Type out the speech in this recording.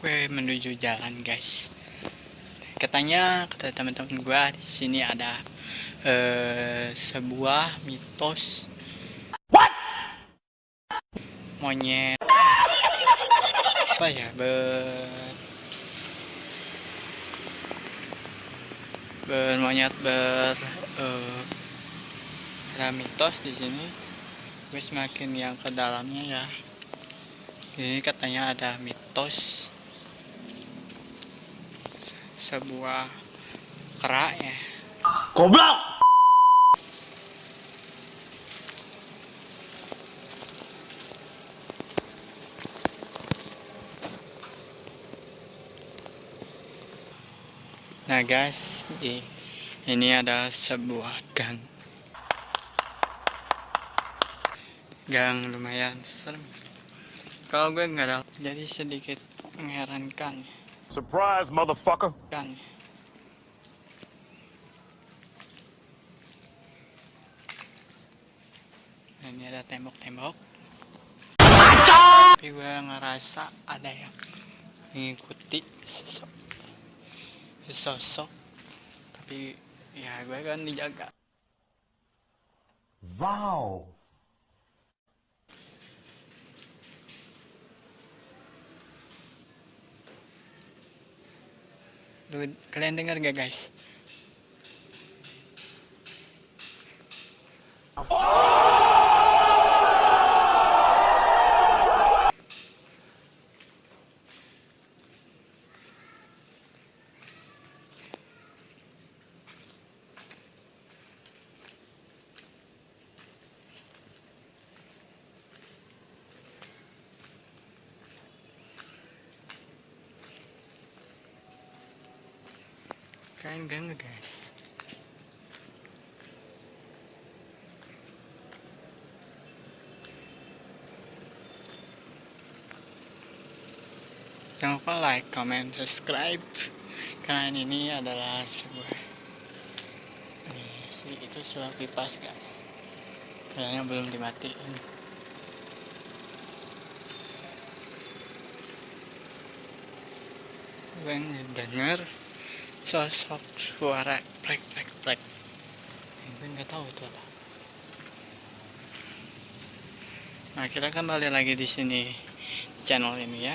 gue menuju jalan guys. Katanya kata teman-teman gue di sini ada uh, sebuah mitos. What? monyet. Apa ya? Ber bermonyet ber uh, ada mitos di sini. Gue semakin yang ke dalamnya ya. Ini katanya ada mitos sebuah kerak ya goblok! Nah guys ini ada sebuah gang. Gang lumayan serem. Kalau gue nggak ada jadi sedikit mengherankan surprise motherfucker. Kan nah, ini ada tembok-tembok. Tapi gue ngerasa ada yang mengikuti sosok sosok tapi ya gue kan dijaga. Wow kalian dengar gak guys Kain gak guys? Jangan lupa like, comment, subscribe. Karena ini adalah sebuah ini, Itu sebuah kipas guys. Kayaknya belum dimatiin. Gue denger sosok suara plek plek plek. Gue nggak tahu itu apa. Nah kita kembali lagi di sini channel ini ya